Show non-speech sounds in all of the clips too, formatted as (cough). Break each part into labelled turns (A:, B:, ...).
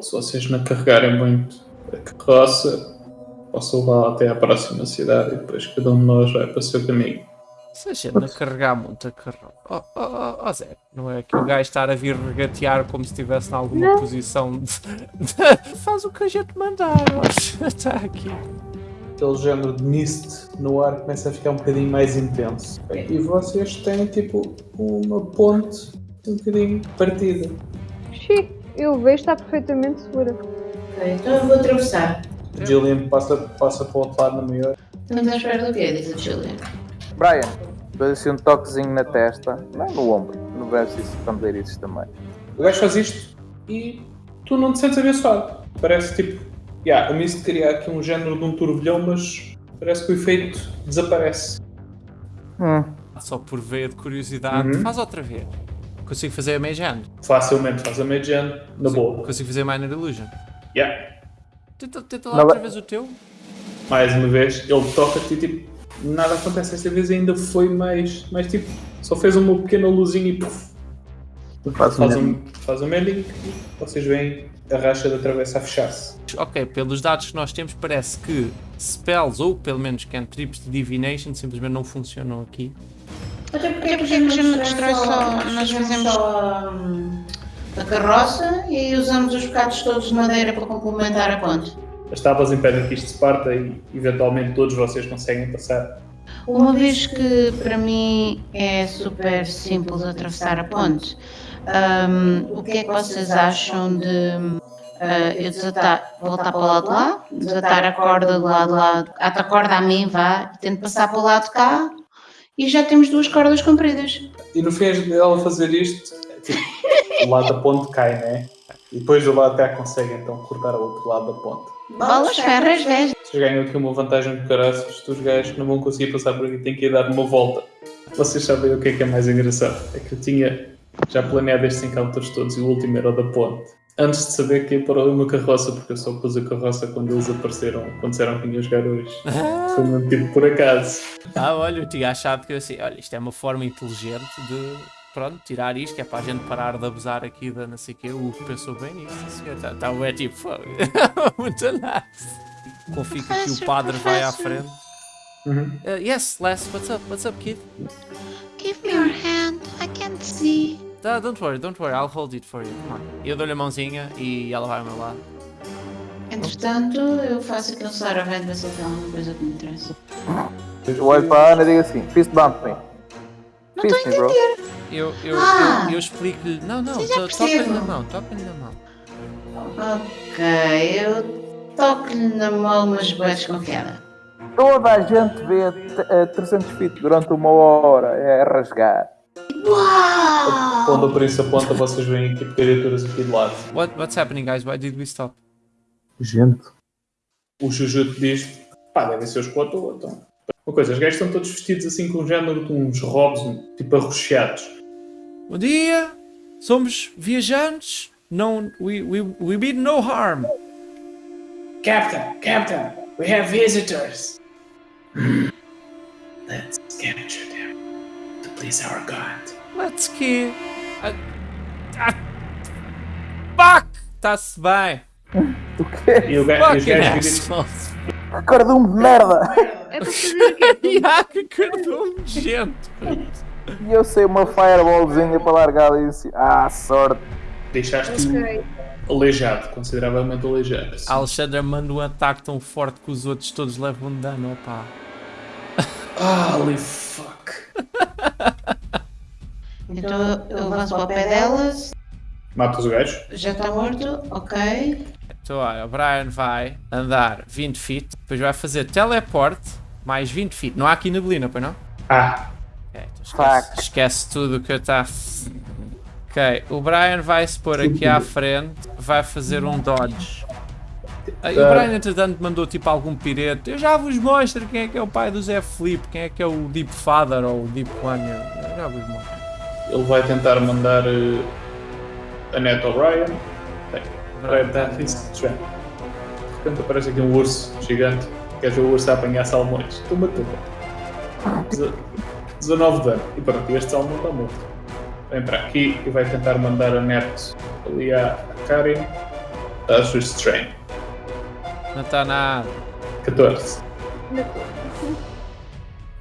A: ou se vocês não carregarem muito a carroça, posso levar até à próxima cidade e depois cada um de nós vai para o seu caminho.
B: Se a gente não carregar muito a carroça. Oh, oh, oh, oh, Zé, não é que o gajo estar a vir regatear como se estivesse em alguma posição de... Faz o que a gente mandar. Está aqui.
A: Aquele género de mist no ar começa a ficar um bocadinho mais intenso. E vocês têm tipo uma ponte um bocadinho partida.
C: Xiii, eu vejo está perfeitamente segura.
D: Ok, então eu vou atravessar.
A: O Gillian passa, passa para o outro lado na maior.
D: Estamos à espera do quê? Diz a Julian.
E: Brian, dou assim um toquezinho na testa, não no ombro, no braço e escondeiriços também.
A: O gajo faz isto e tu não te sentes abençoado. Parece tipo, yeah, a mist cria aqui um género de um turbilhão, mas parece que o efeito desaparece.
E: Hum,
B: Só por veia de curiosidade.
A: Uhum.
B: Faz outra vez. Consigo fazer a Mage Hand.
A: Facilmente faz a mage hand na boa.
B: Consigo fazer Minor Illusion.
A: Yeah.
B: Tenta, tenta lá
E: Não
B: outra
E: vai-
B: vez o teu.
A: Mais uma vez, ele toca-te e tipo, nada acontece. Esta vez ainda foi mais, mais tipo, só fez uma pequena luzinha e puf,
E: faço
A: faz
E: mesmo.
A: um, faz um mending e vocês veem a racha da travessa a fechar-se.
B: Ok, pelos dados que nós temos, parece que spells ou pelo menos cantrips de divination simplesmente não funcionam aqui.
D: Até porque, porque a gente não destrói só, nós fazemos só hum, a carroça e usamos os bocados todos de madeira para complementar a ponte.
A: As tábuas impedem que isto se parta e eventualmente todos vocês conseguem passar.
D: Uma vez que para mim é super simples atravessar a ponte, hum, o que é que vocês acham de hum, eu desatar, voltar para o lado de lá, desatar a corda do lado de lá, ata a corda a mim, vá, e tento passar para o lado de cá e já temos duas cordas compridas.
A: E no fim dela fazer isto, tipo, o lado da ponte cai, né? E depois do lado até consegue então cortar o outro lado da ponte.
D: Bolas, ferras, velhas.
A: Vocês ganham aqui uma vantagem de caraças, os gajos não vão conseguir passar por aqui, têm que ir dar uma volta. Vocês sabem o que é que é mais engraçado? É que eu tinha já planeado estes encounters todos e o último era o da ponte. Antes de saber que ia para uma carroça, porque eu só pus a carroça quando eles apareceram, quando disseram que vinham jogar hoje. Foi mesmo tipo por acaso.
B: Ah, olha, eu tinha achado que eu assim, olha, isto é uma forma inteligente de, pronto, tirar isto, que é para a gente parar de abusar aqui da não sei o quê. O Hugo pensou bem nisso, senhor. Tá, é tipo, (laughs) muito nice. Confio que o padre vai à frente.
A: Uhum.
B: Uh, yes, Les, what's up? What's up, kid?
F: Give me your hand. I can't see.
B: Ah, don't worry, don't worry, I'll hold it for you. Come on. Eu dou-lhe a mãozinha e ela vai ao meu lado.
D: Entretanto, eu faço aquele Saravent ver se ele tem alguma coisa que me interessa.
E: Eu olho para a Ana e digo assim, fist bump me.
D: Não estou a
E: me, bro.
D: entender.
B: Eu, eu,
D: Ah!
B: eu, eu explico-lhe. Não, não, toca-lhe na mão, toca-lhe na mão.
D: Ok, eu toco-lhe na mão, mas bem desconfiada.
E: Toda a gente vê a 300 feet durante uma hora, é rasgar.
D: Uau!
A: Quando o príncipe aponta, vocês veem tipo criaturas aqui de lado.
B: What, what's happening, guys? Why did we stop?
E: Gente.
A: O Jujutsu diz: pá, devem ser os quatro. Então. Uma coisa, os gajos estão todos vestidos assim com um género de uns robes, tipo arroxeados.
B: Bom dia, somos viajantes. Não, we, we, we mean no harm.
A: Captain, Captain, we have visitors. Let's capture them to please our god.
B: Let's que. Ah, ah, fuck! Está-se bem. (laughs)
E: O quê?
A: E, o ga- e os
B: Fucking
A: gajos ficam
B: assholes.
E: Cardume de merda! (laughs)
C: É para fazer o quê?
B: Que cartão gente.
E: E eu sei uma fireballzinha para largar ali assim. Ah, sorte.
A: deixaste-o
C: Ok.
A: aleijado, consideravelmente aleijado.
B: A Alexandra manda um ataque tão forte que os outros todos levam dano, opá.
A: Holy fuck. (laughs)
D: Então eu avanço para o pé delas,
A: Mata os gajos.
D: já está morto, ok.
B: Então, olha, o Brian vai andar 20 feet, depois vai fazer teleporte mais 20 feet. Não há aqui neblina, pois não?
A: Ah,
B: Ok, então esquece, esquece tudo o que eu está. Ok, o Brian vai se pôr aqui à frente, vai fazer um dodge. E o. Brian, entretanto, mandou tipo algum pirete. Eu já vos mostro quem é que é o pai do Zé Felipe, quem é que é o Deep Father ou o Deep One. Eu já vos mostro.
A: ele vai tentar mandar eh, a Net O'Brien. Bem, vai dar isso. já. De repente aparece aqui um urso gigante. Queres ver o urso a apanhar salmões? Toma, toma. Deze- 19 de dano. E pronto, este salmão está morto. Vem para aqui e vai tentar mandar a Net ali à à Karin. Estás restrain.
B: Não está nada.
A: 14.
C: Ainda tô.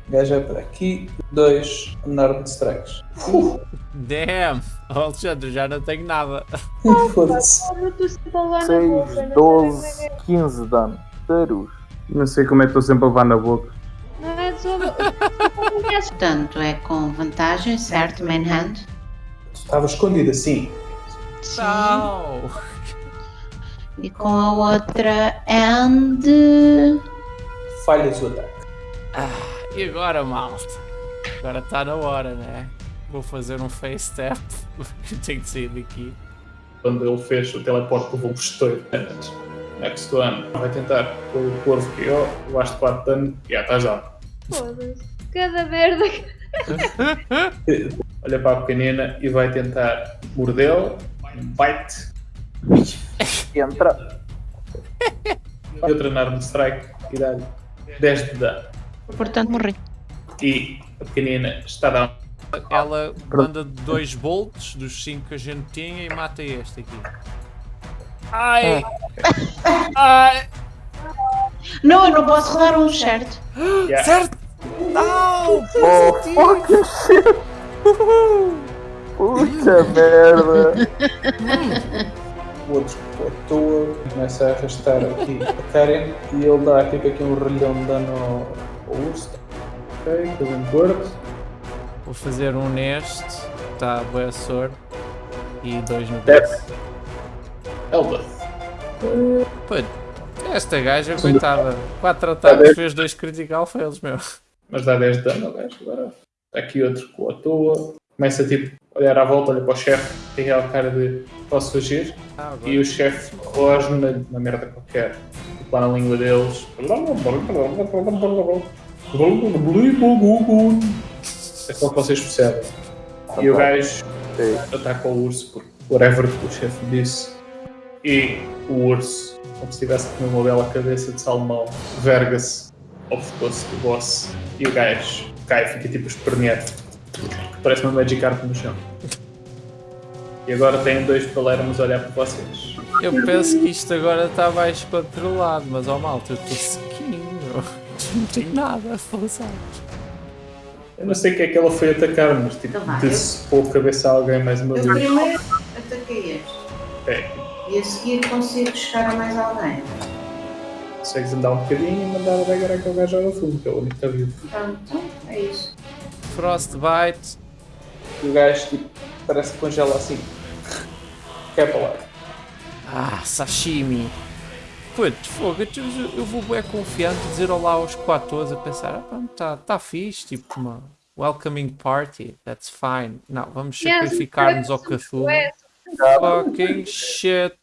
A: Gajo é para aqui. 2 unarmed strikes. Uh,
B: Damn! Alexandre, já não tenho nada. (laughs)
A: Foda-se.
C: Oh, eu estou sempre a levar na boca.
E: 6,
C: não
E: 12,
C: sei bem-
E: 15 de dano. Tarus.
A: Não sei como é que estou sempre a levar na boca.
C: Não é só.
D: Portanto, é com vantagem, certo? Manhand.
A: Estava escondido assim.
B: Não!
D: E com a outra and.
A: Falhas o ataque.
B: E agora, malta? Agora está na hora, né? Vou fazer um face step. (laughs) Tenho de sair daqui.
A: Quando ele fez o teleporte, levou. Antes. Next one. Vai tentar pôr o corvo que eu. Levaste 4 dano. Já estás lá.
C: Foda-se. Cada merda que. (laughs)
A: Olha para a pequenina e vai tentar mordê-lo. Bite.
E: Entra. (laughs)
A: E outra na arma de strike. E dá-lhe 10 de dano.
D: Portanto, morri.
A: E a pequenina está a dar
B: Ela manda dois bolts dos 5 que a gente tinha e mata este aqui. Ai! (laughs) Ai!
D: Não, eu não posso rodar um, certo? (gasps)
A: Yeah.
B: Certo! Não!
E: Oh, fucking shit. Puta merda.
A: O outro à toa, começa a arrastar aqui a Karen e ele dá tipo aqui um relhão de dano ao, ao urso. Ok, killing bird.
B: Vou fazer um neste. Tá, boa sorte. E dois no
A: Death.
B: base.
A: Elbeth.
B: Pô, esta gaja, coitada. 4 ataques, fez dois critical fails, meu.
A: Mas dá 10 de dano ao gajo agora. Está aqui outro com a toa. Começa tipo olhar à volta, olha para o chefe, tem aquela cara de posso fugir.
B: Ah.
A: E o chefe rosna uma, uma merda qualquer. Tipo lá na língua deles. É só que vocês percebem. E o gajo
E: Sim.
A: ataca o urso por whatever que o chefe disse. E o urso, como se tivesse com uma bela cabeça de salmão, verga-se pescoço do boss. E o gajo cai, fica tipo esperneado. Parece uma Magikarp no chão. E agora tem dois palermos a olhar para vocês.
B: Eu penso que isto agora está mais controlado, mas ó malta, eu estou sequinho. Não tenho nada a fazer.
A: Eu não sei o que é que ela foi atacar, mas tipo,
D: Então
A: decepou a cabeça a alguém mais uma
D: Eu
A: vez.
D: primeiro ataquei este.
A: É,
D: E a seguir consigo chegar a mais alguém.
A: consegues andar um bocadinho e mandar a dagger àquele gajo ao fundo, que é o único que está vivo.
D: Pronto, é isso.
B: Frostbite.
A: E o gajo tipo, parece que congela assim. Quer para lá.
B: Ah, sashimi. Putz, fogo, eu, eu vou bem confiante dizer olá aos quatro a pensar, ah, pá, tá, tá fixe, tipo uma welcoming party, that's fine. Não, vamos sacrificar-nos ao Cthulhu. Fucking (laughs) shit.